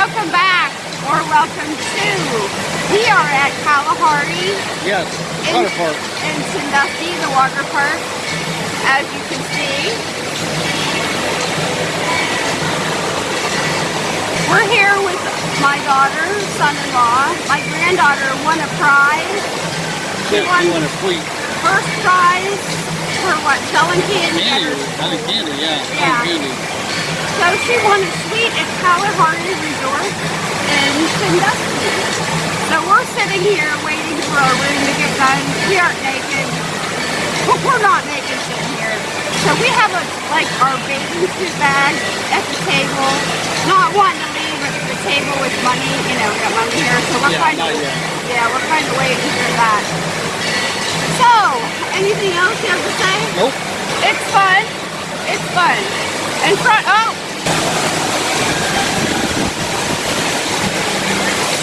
welcome back or welcome to. We are at Kalahari Yes, in, water park. in Sandusky, the water park, as you can see. We're here with my daughter, son-in-law. My granddaughter won a prize. Yes, won- want a sweet First prize for what? Selling candy. candy. I candy, yeah. Yeah. Candy. So she won a suite at Kalahari Resort in Sandusky. So we're sitting here waiting for our room to get done. We aren't naked. Well, we're not naked sitting here. So we have a, like our bathing suit bag at the table. Not wanting to leave at the table with money, you know, got money here. So we're Yeah, kind of, yeah, we're kind of waiting for that. So, anything else you have to say? Nope. It's fun. It's fun. In front, oh!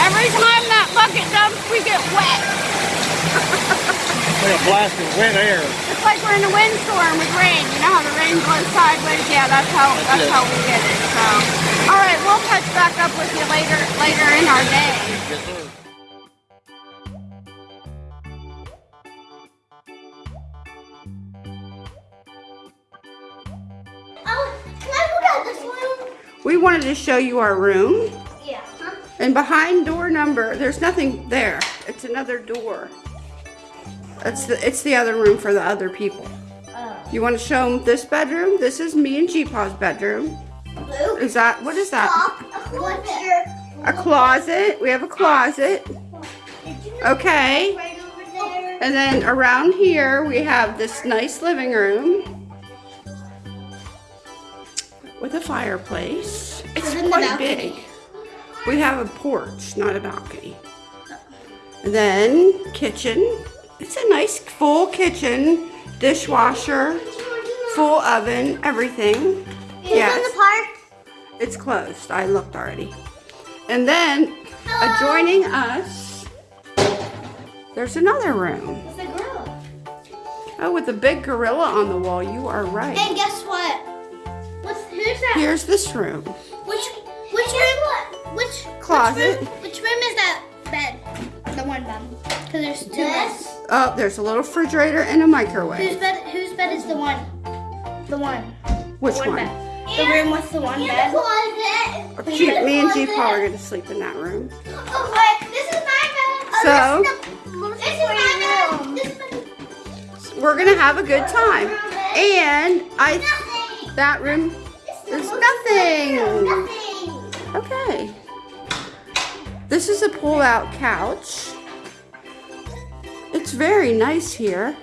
Every time that bucket dumps, we get wet. Like a blast of wet air. It's like we're in a windstorm with rain. You know how the rain blows sideways? Yeah, that's how that's That's how we get it. So, all right, we'll catch back up with you later later in our day. Yes, sir. Oh, can I look at this room? We wanted to show you our room, Yeah. Huh? and behind door number, there's nothing there. It's another door. It's the it's the other room for the other people. Oh. You want to show them this bedroom? This is me and G-Paw's bedroom. Luke. Is that, what is that? A closet. We have a closet. Okay. right over there? And then around here, we have this nice living room with a fireplace. It's quite big. We have a porch, not a balcony. And then kitchen. It's a nice full kitchen, dishwasher, full oven, everything. Is it in Yes. the park? It's closed. I looked already. And then adjoining us, there's another room. It's a girl. Oh, with a big gorilla on the wall. You are right. And guess what? What's who's that? Here's this room. Which which room? Which Closet. Which room, which room is that bed? The one bed. Because there's two beds. Oh, there's a little refrigerator and a microwave. Whose microwave. bed? Whose bed is the one? The one. Which one one? The room with the one bed. closet. She, me and G Paul are going to sleep in that room. Oh, wait, this is my bed. Oh, so? this is my bed. This is my We're going to have a good time. And I, Nothing. that room, there's nothing. Nothing. Okay. This is a pull-out couch. It's very nice here.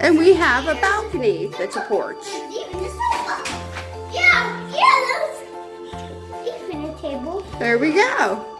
And we have a balcony that's a porch. Even the sofa. Yeah, yeah, those. Even a table. There we go.